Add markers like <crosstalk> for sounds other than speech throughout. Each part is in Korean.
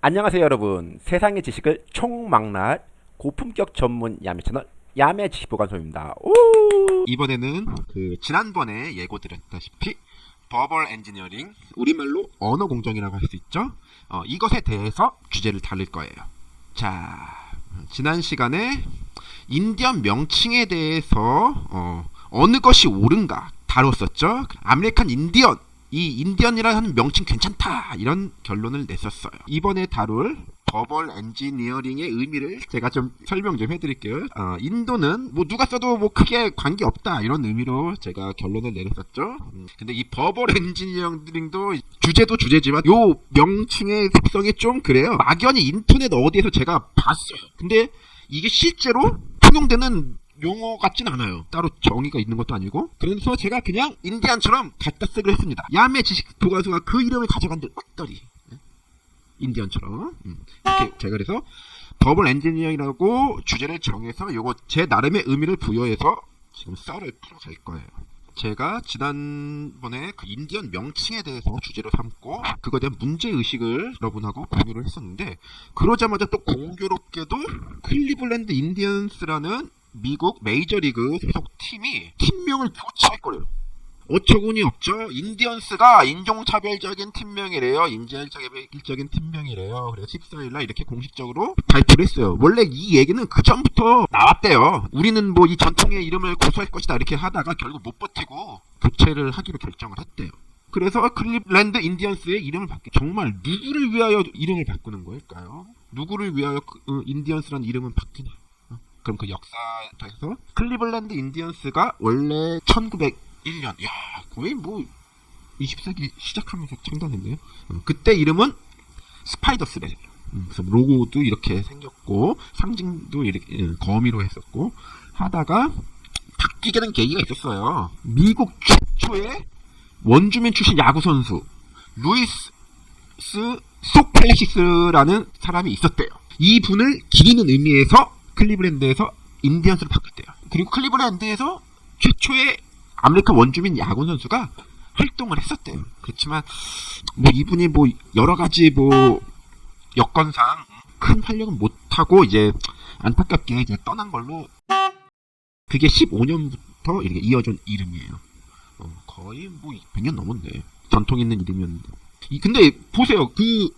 안녕하세요 여러분 세상의 지식을 총망라할 고품격 전문 야매 채널 야매 지식보관소입니다 오! 이번에는 그 지난번에 예고드렸다시피 verbal engineering 우리말로 언어 공정이라고 할 수 있죠. 어, 이것에 대해서 주제를 다룰 거예요. 자, 지난 시간에 인디언 명칭에 대해서 어, 어느 것이 옳은가 다뤘었죠. 아메리칸 인디언 이 인디언이라는 명칭 괜찮다 이런 결론을 냈었어요. 이번에 다룰 verbal engineering의 의미를 제가 좀 설명 좀 해드릴게요. 어, 인도는 뭐 누가 써도 뭐 크게 관계 없다 이런 의미로 제가 결론을 내렸었죠. 음, 근데 이 verbal engineering도 주제도 주제지만 요 명칭의 특성이 좀 그래요. 막연히 인터넷 어디에서 제가 봤어요. 근데 이게 실제로 통용되는 용어 같진 않아요. 따로 정의가 있는 것도 아니고. 그래서 제가 그냥 인디안처럼 갖다 쓰기로 했습니다. 야매 지식보관소가 그 이름을 가져간들 어떠리. 네? 인디언처럼. 음. 이렇게 제가 그래서 verbal engineering이라고 주제를 정해서 요거 제 나름의 의미를 부여해서 지금 썰을 풀어갈 거예요. 제가 지난번에 그 인디언 명칭에 대해서 주제로 삼고 그거에 대한 문제 의식을 여러분하고 공유를 했었는데 그러자마자 또 공교롭게도 클리블랜드 인디언스라는 미국 메이저리그 소속 팀이 팀명을 교체했거든요. 어처구니 없죠. 인디언스가 인종차별적인 팀명이래요. 인종차별적인 팀명이래요. 그래서 14일날 이렇게 공식적으로 발표를 했어요. 원래 이 얘기는 그 전부터 나왔대요. 우리는 뭐 이 전통의 이름을 고수할 것이다 이렇게 하다가 결국 못 버티고 교체를 하기로 결정을 했대요. 그래서 클리블랜드 인디언스의 이름을 바뀌 정말 누구를 위하여 이름을 바꾸는 거일까요? 누구를 위하여 그, 어, 인디언스라는 이름은 바뀌냐? 어? 그럼 그 역사에서 클리블랜드 인디언스가 원래 1901년 야 거의 뭐 20세기 시작하면서 창단했네요. 어, 그때 이름은 스파이더스래. 음, 로고도 이렇게 생겼고 상징도 이렇게 음, 거미로 했었고 하다가 바뀌게 된 계기가 있었어요. 미국 최초의 원주민 출신 야구 선수 루이스 소칼렉시스라는 사람이 있었대요. 이 분을 기리는 의미에서 클리브랜드에서 인디언스로 바꿨대요. 그리고 클리브랜드에서 최초의 아메리카 원주민 야구 선수가 활동을 했었대요. 그렇지만 뭐 이분이 뭐 여러 가지 뭐 여건상 큰 활약은 못하고 이제 안타깝게 이제 떠난 걸로 그게 15년부터 이렇게 이어진 이름이에요. 어, 거의 뭐 100년 넘었네. 전통 있는 이름이었는데. 이, 근데 보세요. 그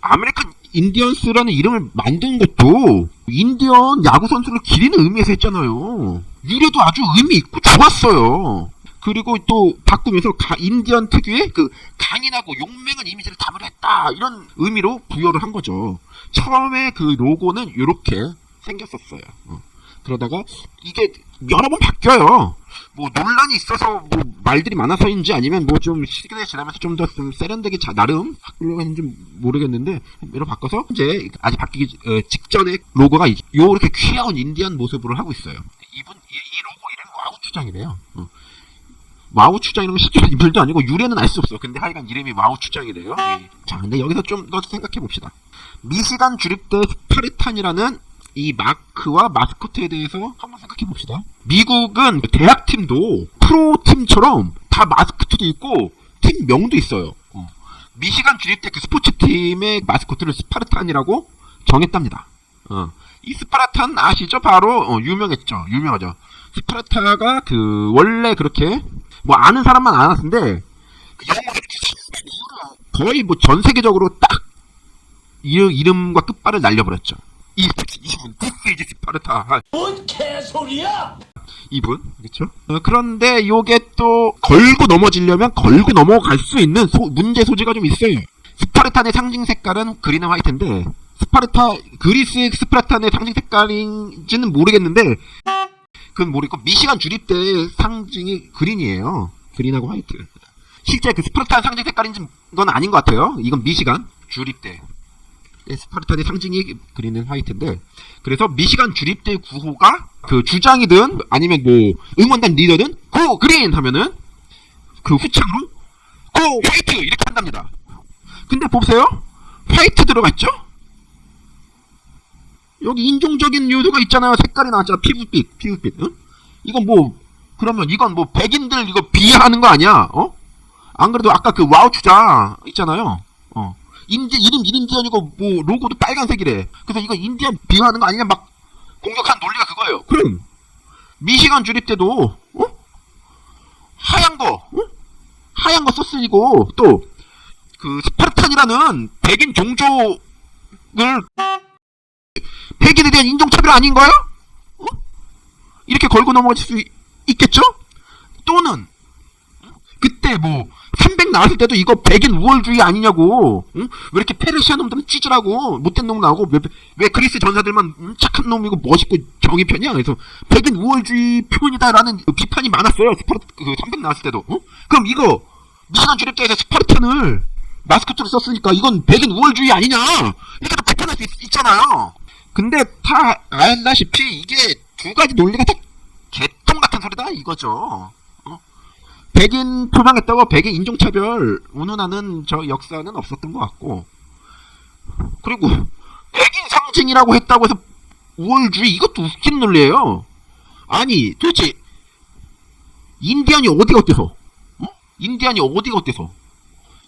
아메리칸 인디언스라는 이름을 만든 것도 인디언 야구 선수를 기리는 의미에서 했잖아요. 유래도 아주 의미 있고 좋았어요. 그리고 또 바꾸면서 가, 인디언 특유의 그 강인하고 용맹한 이미지를 담으려 했다 이런 의미로 부여를 한 거죠. 처음에 그 로고는 이렇게 생겼었어요. 어. 그러다가 이게 여러 번 바뀌어요. 뭐 논란이 있어서 뭐 말들이 많아서인지 아니면 뭐 좀 시간이 지나면서 좀 더 좀 세련되게 자, 나름 바꾸려고 했는지 모르겠는데 여러 바꿔서 이제 아직 바뀌기 어, 직전에 로고가 요렇게 귀여운 인디언 모습으로 하고 있어요. 이분 이, 이 로고 이름 와후 추장이래요. 어. 와후 추장이라는 건 실제로 인물도 아니고 유래는 알 수 없어. 근데 하여간 이름이 와후 추장이래요. 예. 자, 근데 여기서 좀 더 생각해 봅시다. 미시간 주립대 스파르탄이라는 이 마크와 마스코트에 대해서 한번 생각해 봅시다. 미국은 대학팀도 프로팀처럼 다 마스코트도 있고 팀 명도 있어요. 어. 미시간 주립대 그 스포츠팀의 마스코트를 스파르탄이라고 정했답니다. 어. 이 스파르탄 아시죠? 바로 어, 유명했죠. 유명하죠. 스파르타가 그 원래 그렇게 뭐 아는 사람만 알았는데 그 거의 뭐 전 세계적으로 딱 이름과 끝발을 날려버렸죠. 이, 이분 디스이즈 스파르타. 뭔 개소리야! 이분 그렇죠? 어, 그런데 요게 또 걸고 넘어지려면 걸고 넘어갈 수 있는 소, 문제 소지가 좀 있어요. 스파르탄의 상징 색깔은 green and white인데 스파르타 그리스 스파르탄의 상징 색깔인지는 모르겠는데 그건 모르겠고 미시간 주립대 상징이 green이에요. green하고 white. 실제 그 스파르탄 상징 색깔인지 건 아닌 것 같아요. 이건 미시간 주립대. 스파르탄의 상징이 green and white인데 그래서 미시간 주립대 구호가 그 주장이든 아니면 뭐 응원단 리더든 go green 하면은 그 후창으로 go white 이렇게 한답니다. 근데 보세요. white 들어갔죠? 여기 인종적인 요소가 있잖아요. 색깔이 나왔잖아. 피부빛, 피부빛. 응? 이건 뭐 그러면 이건 뭐 백인들 이거 비하하는 거 아니야? 어? 안 그래도 아까 그 와후 추장 있잖아요. 어. 인디 이름 인디언이고 뭐 로고도 빨간색이래. 그래서 이거 인디언 비하하는 거 아니냐 막 공격한 논리가 그거예요. 그럼 미시간 주립 때도 어? 하얀 거 어? 하얀 거 썼으니고 또 그 스파르탄이라는 백인 종족을 백인에 대한 인종차별 아닌가요? 어? 이렇게 걸고 넘어갈 수 있- 있겠죠? 또는 그때 뭐 300 나왔을 때도 이거 백인 우월주의 아니냐고 응? 왜 이렇게 페르시아 놈들은 찌질하고 못된 놈 나오고 왜, 왜 그리스 전사들만 음, 착한 놈이고 멋있고 정의 편이야 그래서 백인 우월주의 표현이다라는 비판이 많았어요 스파르 그300 나왔을 때도 어? 그럼 이거 미시간 주립대에서 스파르탄을 마스코트로 썼으니까 이건 백인 우월주의 아니냐 이렇게 또 비판할 수 있, 잖아요 근데 다 알다시피 이게 두 가지 논리가 다 개똥 같은 소리다 이거죠 어? 백인 표방했다고 백인 인종차별 운운하는 저 역사는 없었던 것 같고. 그리고 백인 상징이라고 했다고 해서 우월주의 이것도 웃긴 논리예요. 아니 도대체 인디언이 어디가 어때서? 어? 인디언이 어디가 어때서?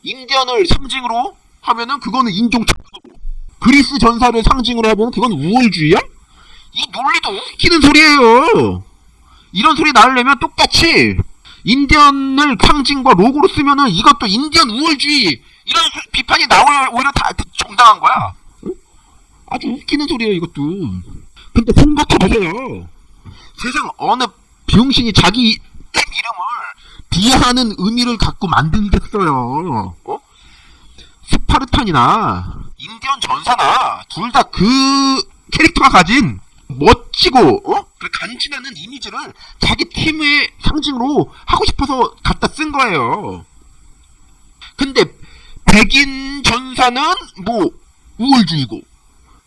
인디언을 상징으로 하면은 그거는 인종차별이고 그리스 전사를 상징으로 하면 그건 우월주의야? 이 논리도 웃기는 소리예요. 이런 소리 나오려면 똑같이 인디언을 상징과 로고로 쓰면은 이것도 인디언 우월주의 이런 소- 비판이 나올 오히려 다 정당한 거야. 응? 아주 웃기는 소리예요 이것도. 근데 생각해 보세요. 세상 어느 비용신이 자기 이름을 비하하는 의미를 갖고 만들겠어요. 어? 스파르탄이나 인디언 전사나 둘 다 그 캐릭터가 가진 멋지고 어? 그 간지나는 이미지를 자기 팀의 상징으로 하고 싶어서 갖다 쓴 거예요. 근데 백인 전사는 뭐 우월주의고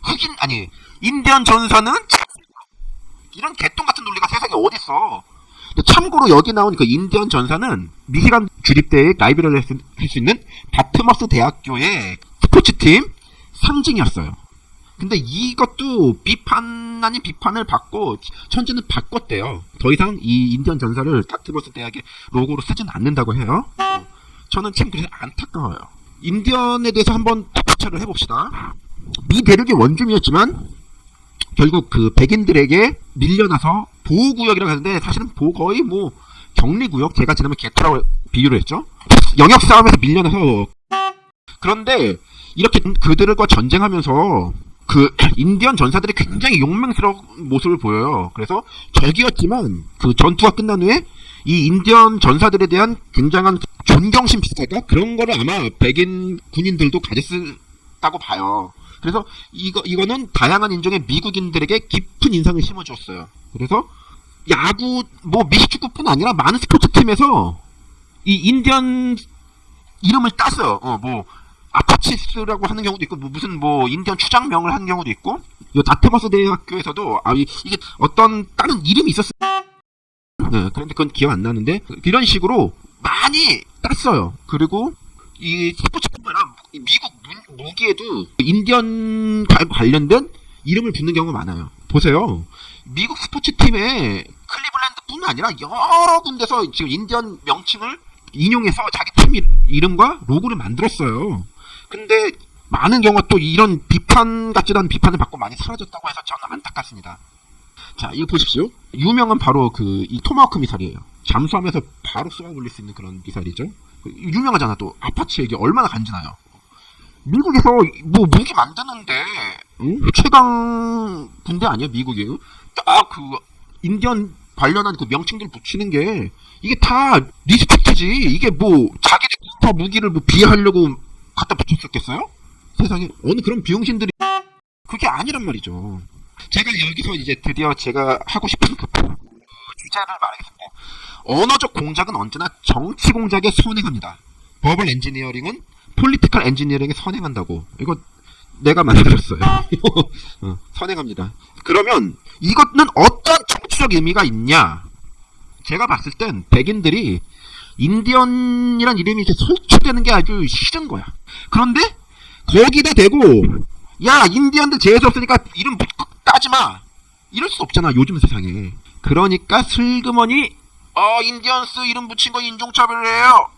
흑인 아니 인디언 전사는 이런 개똥 같은 논리가 세상에 어딨어. 참고로 여기 나온 그 인디언 전사는 미시간 주립대에 라이벌이라 할수 있는 다트머스 대학교의 스포츠팀 상징이었어요. 근데 이것도 비판 아닌 비판을 받고 현재는 바꿨대요. 더 이상 이 인디언 전사를 다트머스 대학의 로고로 쓰진 않는다고 해요. 어, 저는 참 그래서 안타까워요. 인디언에 대해서 한번 부차를 해봅시다. 미 대륙의 원주민이었지만 결국 그 백인들에게 밀려나서 보호구역이라고 하는데 사실은 보 거의 뭐 격리구역 제가 지난번 개토라고 비유를 했죠. 영역 싸움에서 밀려나서 그런데 이렇게 그들과 전쟁하면서 그 <clears throat> 인디언 전사들이 굉장히 용맹스러운 모습을 보여요. 그래서 적이었지만 그 전투가 끝난 후에 이 인디언 전사들에 대한 굉장한 존경심 비슷할까 그런 거를 아마 백인 군인들도 가졌다고 봐요. 그래서 이거 이거는 다양한 인종의 미국인들에게 깊은 인상을 심어주었어요. 그래서 야구 뭐 미식축구뿐 아니라 많은 스포츠 팀에서 이 인디언 이름을 땄어요. 어, 뭐 아파치스라고 하는 경우도 있고 뭐 무슨 뭐 인디언 추장명을 하는 경우도 있고 요 다테머스 대학교에서도 아 이, 게 어떤 다른 이름이 있었어요. 네, 그런데 그건 기억 안 나는데 이런 식으로 많이 땄어요. 그리고 이 스포츠뿐만 아니라 이 미국 무, 무기에도 인디언 과- 관련된 이름을 붙는 경우가 많아요. 보세요. 미국 스포츠 팀에 클리블랜드뿐 아니라 여러 군데서 지금 인디언 명칭을 인용해서 자기 팀 이- 이름과 로고를 만들었어요. 근데 많은 경우가 또 이런 비판 같지도 않은 비판을 받고 많이 사라졌다고 해서 저는 안타깝습니다. 자, 이거 보십시오. 유명한 바로 그 이 토마호크 미사일이에요. 잠수하면서 바로 쏘아 올릴 수 있는 그런 미사일이죠. 그 유명하잖아 또 아파치 얘기 얼마나 간지나요. 미국에서 뭐 무기 만드는데 응? 최강 군대 아니야 미국이? 딱 그 인디언 관련한 그 명칭들 붙이는 게 이게 다 respect지. 이게 뭐 자기들 다 무기를 뭐 비하하려고 갖다 붙였었겠어요? 세상에 어느 그런 병신들이 그게 아니란 말이죠. 제가 여기서 이제 드디어 제가 하고 싶은 그 주제를 말하겠습니다. 언어적 공작은 언제나 정치 공작에 선행합니다. verbal engineering은 political engineering에 선행한다고. 이거 내가 만들었어요. <laughs> 어, 선행합니다. 그러면 이것은 어떤 정치적 의미가 있냐? 제가 봤을 땐 백인들이 인디언이란 이름이 이렇게 설쳐대는 게 아주 싫은 거야. 그런데 거기다 대고 야 인디언들 재수 없으니까 이름 붙- 따지 마. 이럴 수 없잖아 요즘 세상에. 그러니까 슬그머니 어 인디언스 이름 붙인 거 인종차별이에요.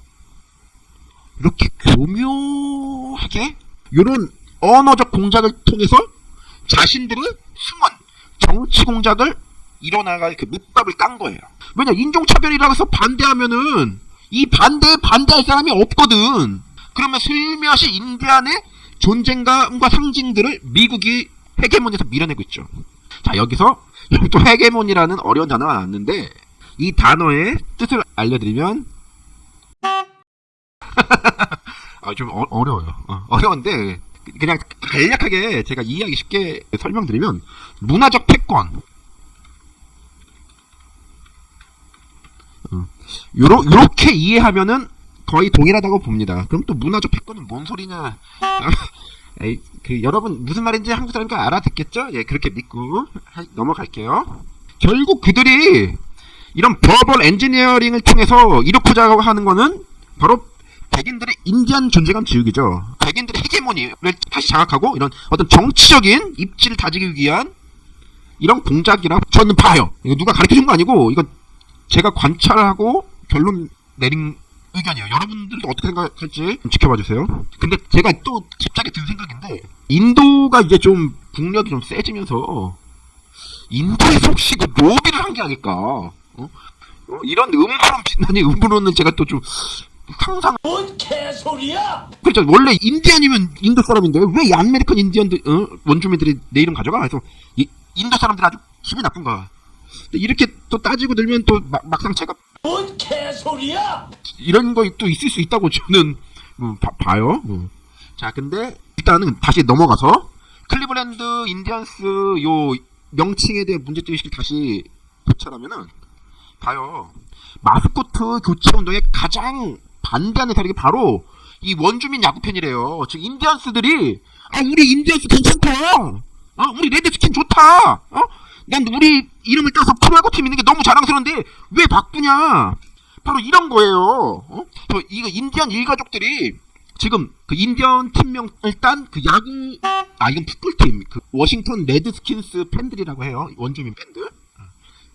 이렇게 교묘하게 이런 언어적 공작을 통해서 자신들의 숨은 정치 공작을 이뤄나갈 그 밑밥을 깐 거예요. 왜냐 인종차별이라고 해서 반대하면은 이 반대에 반대할 사람이 없거든. 그러면 슬며시 인디안의 존재감과 상징들을 미국이 헤게몬에서 밀어내고 있죠. 자 여기서 여기 <laughs> 또 헤게몬이라는 어려운 단어가 나왔는데 이 단어의 뜻을 알려드리면 <laughs> 아, 좀 어, 어려워요. 어, 려운데 그냥 간략하게 제가 이해하기 쉽게 설명드리면 문화적 패권 요러, 요렇게 이해하면은 거의 동일하다고 봅니다. 그럼 또 문화적 패권은 뭔 소리냐? 아, <laughs> 에이, 그 여러분 무슨 말인지 한국 사람이니까 알아듣겠죠? 예, 그렇게 믿고 하- 넘어갈게요. 결국 그들이 이런 버벌 엔지니어링을 통해서 이렇고자 하는 거는 바로 백인들의 인디안 존재감 지우기죠. 백인들의 헤게모니를 다시 장악하고 이런 어떤 정치적인 입지를 다지기 위한 이런 공작이라고 저는 봐요. 이거 누가 가르쳐 준 거 아니고 이거 제가 관찰하고 결론 내린 의견이에요. 여러분들도 어떻게 생각할지 좀 지켜봐 주세요. 근데 제가 또 갑자기 든 생각인데 인도가 이제 좀 국력이 좀 세지면서 인도에서 혹시 그 로비를 한 게 아닐까? 어? 어, 이런 음모론 빛나니 음모론은 제가 또좀 상상 뭔 개소리야? 그렇죠. 원래 인디언이면 인도 사람인데 왜 이 아메리칸 인디언들 어? 원주민들이 내 이름 가져가? 그래서 이, 인도 사람들 아주 기분이 나쁜 거야. 근데 이렇게 또 따지고 들면 또 막, 막상 제가 뭔 개소리야? 이런 거 또 있을 수 있다고 저는 음, 봐, 봐요. 음. 자, 근데 일단은 다시 넘어가서 클리블랜드 인디언스 요 명칭에 대한 문제점 의식을 다시 고찰하면은 봐요. 마스코트 교체 운동에 가장 반대하는 세력이 바로 이 원주민 야구 팬이래요. 즉 인디언스들이 아 우리 인디언스 괜찮다. 어 우리 red skin 좋다. 어? 난 우리 이름을 따서 프로야구 팀 있는 게 너무 자랑스러운데 왜 바꾸냐? 바로 이런 거예요. 어? 저 이거 인디언 일가족들이 지금 그 인디언 팀명 일단 그 야구 아 이건 풋볼 팀 그 워싱턴 레드스킨스 팬들이라고 해요 원주민 팬들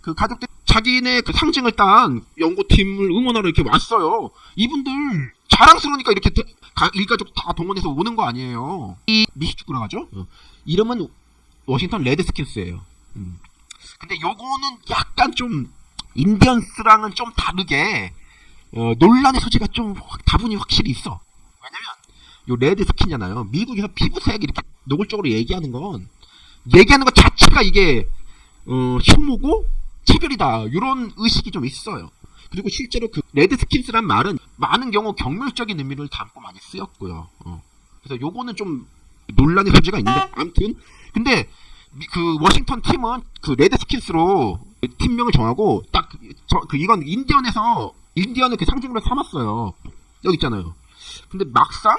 그 가족들 자기네 그 상징을 딴 연고팀을 응원하러 이렇게 왔어요 이분들 자랑스러우니까 이렇게 대- 가- 일가족 다 동원해서 오는 거 아니에요 이 미식축구라고 하죠 어. 이름은 워싱턴 레드스킨스예요 음. 근데 요거는 약간 좀 인디언스랑은 좀 다르게 어, 논란의 소지가 좀 확- 다분히 확실히 있어. 왜냐면 요 red skin이잖아요. 미국에서 피부색 이렇게 노골적으로 얘기하는 건 얘기하는 것 자체가 이게 어, 혐오고 차별이다. 이런 의식이 좀 있어요. 그리고 실제로 그 red skins란 말은 많은 경우 경멸적인 의미를 담고 많이 쓰였고요. 어. 그래서 요거는 좀 논란의 소지가 있는데 아무튼 근데 미- 그 워싱턴 팀은 그 레드 스킨스로 팀명을 정하고 딱 그 이건 인디언에서 인디언을 그 상징으로 삼았어요. 여기 있잖아요. 근데 막상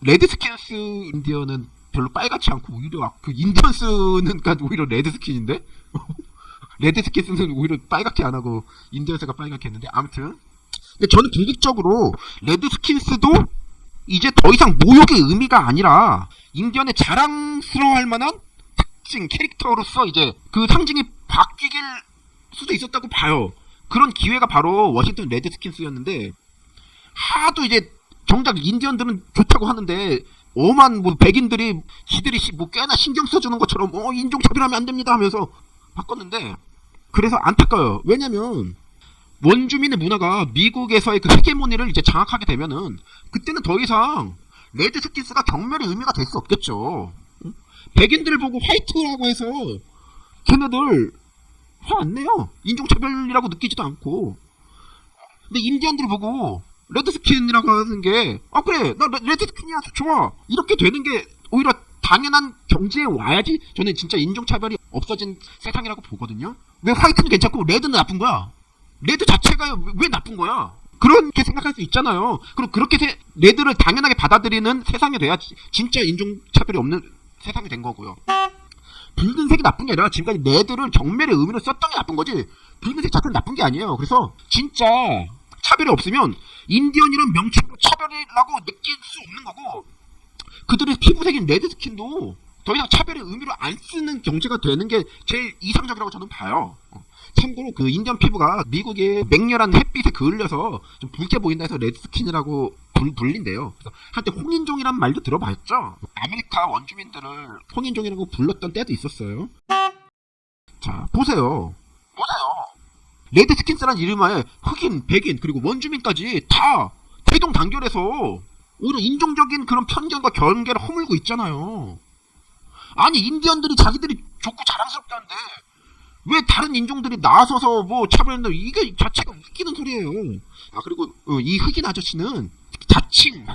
레드 스킨스 인디언은 별로 빨갛지 않고 오히려 그 인디언스는 오히려 red skin인데 <laughs> 레드 스킨스는 오히려 빨갛게 안 하고 인디언스가 빨갛게 했는데 아무튼 근데 저는 궁극적으로 red skins도 이제 더 이상 모욕의 의미가 아니라 인디언의 자랑스러워할 만한 특징 캐릭터로서 이제 그 상징이 바뀌길 수도 있었다고 봐요. 그런 기회가 바로 워싱턴 레드스킨스였는데 하도 이제 정작 인디언들은 좋다고 하는데 오만 뭐 백인들이 지들이 시- 뭐 꽤나 신경 써주는 것처럼 어 인종 차별하면 안 됩니다 하면서 바꿨는데 그래서 안타까워요. 왜냐면 원주민의 문화가 미국에서의 그 헤게모니를 이제 장악하게 되면은 그때는 더 이상 red skins가 경멸의 의미가 될 수 없겠죠. 응? 백인들을 보고 white라고 해서 걔네들 화 안 내요. 인종차별이라고 느끼지도 않고. 근데 인디언들을 보고 red skin이라고 하는 게, 아, 그래, 나 레- red skin이야, 좋아. 이렇게 되는 게 오히려 당연한 경지에 와야지 저는 진짜 인종차별이 없어진 세상이라고 보거든요. 왜 white는 괜찮고 red는 나쁜 거야? red 자체가 왜- 왜 나쁜 거야? 그렇게 생각할 수 있잖아요. 그리고 그렇게 세- red를 당연하게 받아들이는 세상이 돼야 지- 진짜 인종차별이 없는 세상이 된 거고요. 붉은색이 나쁜 게 아니라 지금까지 red를 경멸의 의미로 썼던 게 나쁜 거지 붉은색 자체는 나쁜 게 아니에요. 그래서 진짜 차별이 없으면 인디언이란 명칭으로 차별이라고 느낄 수 없는 거고 그들의 피부색인 red skin도 더 이상 차별의 의미로 안 쓰는 경지가 되는 게 제일 이상적이라고 저는 봐요. 어. 참고로 그 인디언 피부가 미국의 맹렬한 햇빛에 그을려서 좀 붉게 보인다 해서 red skin이라고 불. 그래서 한때 홍인종이란 말도 들어봤죠? 아메리카 원주민들을 홍인종이라고 불렀던 때도 있었어요. 자, 보세요. 보세요. 레드 스킨스란 이름하에 흑인, 백인, 그리고 원주민까지 다 대동단결해서 오히려 인종적인 그런 편견과 경계를 허물고 있잖아요. 아니, 인디언들이 자기들이 좋고 자랑스럽다는데 왜 다른 인종들이 나서서 뭐 차별한다 이게 자체가 웃기는 소리예요. 아 그리고 어, 이 흑인 아저씨는 자칭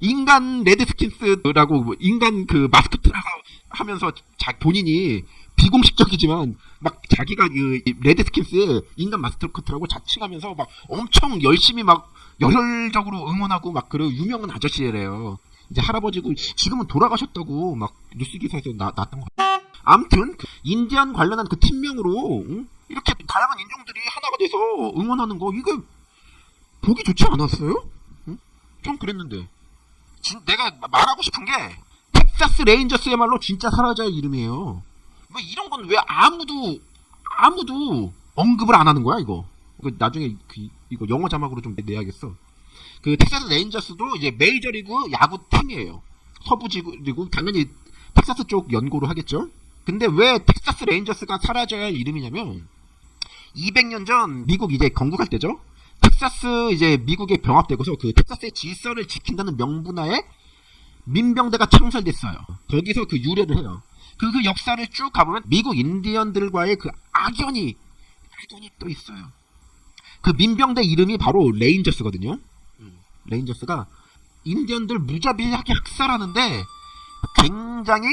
인간 레드 스킨스라고 뭐 인간 그 마스코트라고 하면서 자 본인이 비공식적이지만 막 자기가 그 레드 스킨스의 인간 마스코트라고 자칭하면서 막 엄청 열심히 막 열혈적으로 응원하고 막 그런 유명한 아저씨래요. 이제 할아버지고 지금은 돌아가셨다고 막 뉴스 기사에서 나, 났던 거. 아무튼 그 인디안 관련한 그 팀명으로 응? 이렇게 다양한 인종들이 하나가 돼서 응원하는 거 이거 보기 좋지 않았어요? 응? 좀 그랬는데 진- 내가 말하고 싶은 게 텍사스 레인저스야말로 진짜 사라져야 할 이름이에요. 왜 이런 건 왜 아무도 아무도 언급을 안 하는 거야 이거? 나중에 그, 이거 영어 자막으로 좀 내야겠어. 그 텍사스 레인저스도 이제 메이저리그 야구 팀이에요. 서부지구 당연히 텍사스 쪽 연고로 하겠죠. 근데 왜 텍사스 레인저스가 사라져야 할 이름이냐면 200년 전 미국 이제 건국할 때죠. 텍사스 이제 미국에 병합되고서 그 텍사스의 질서를 지킨다는 명분하에 민병대가 창설됐어요. 거기서 그 유래를 해요. 그, 그 역사를 쭉 가보면 미국 인디언들과의 그 악연이 악연이 또 있어요. 그 민병대 이름이 바로 레인저스거든요. 음, 레인저스가 인디언들 무자비하게 학살하는데 굉장히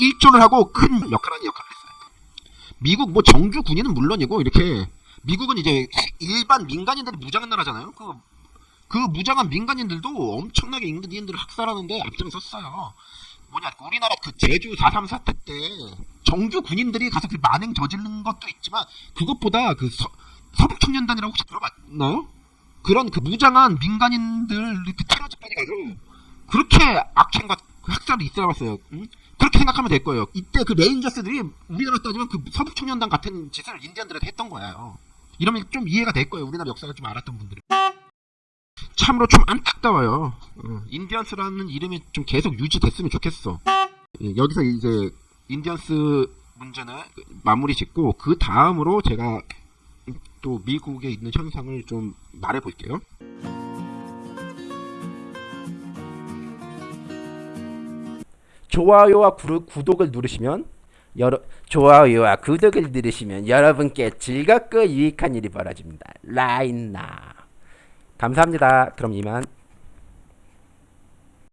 일조를 하고 큰 역할하는 역할을 했어요. 미국 뭐 정규 군인은 물론이고 이렇게 미국은 이제 일반 민간인들이 무장한 나라잖아요. 그, 그 무장한 민간인들도 엄청나게 인디언들을 학살하는데 앞장섰어요. 뭐냐 우리나라 그 제주 4.3 사태 때 정규 군인들이 가서 그 만행 저지른 것도 있지만 그것보다 그 서, 서북 청년단이라고 혹시 들어봤나요? 그런 그 무장한 민간인들 그 테러 집단이 가서 그렇게 악행과 그 학살이 있어 왔어요. 응? 그렇게 생각하면 될 거예요. 이때 그 레인저스들이 우리나라 따지면 그 서북 청년단 같은 짓을 인디언들한테 했던 거예요. 이러면 좀 이해가 될 거예요. 우리나라 역사를 좀 알았던 분들은. 참으로 좀 안타까워요. 어, 인디언스라는 이름이 좀 계속 유지됐으면 좋겠어. 예, 여기서 이제 인디언스 문제는 마무리 짓고 그 다음으로 제가 또 미국에 있는 현상을 좀 말해 볼게요. 좋아요와 구독을 누르시면 여러 좋아요와 구독을 누르시면 여러분께 즐겁고 유익한 일이 벌어집니다. 라인나 감사합니다. 그럼 이만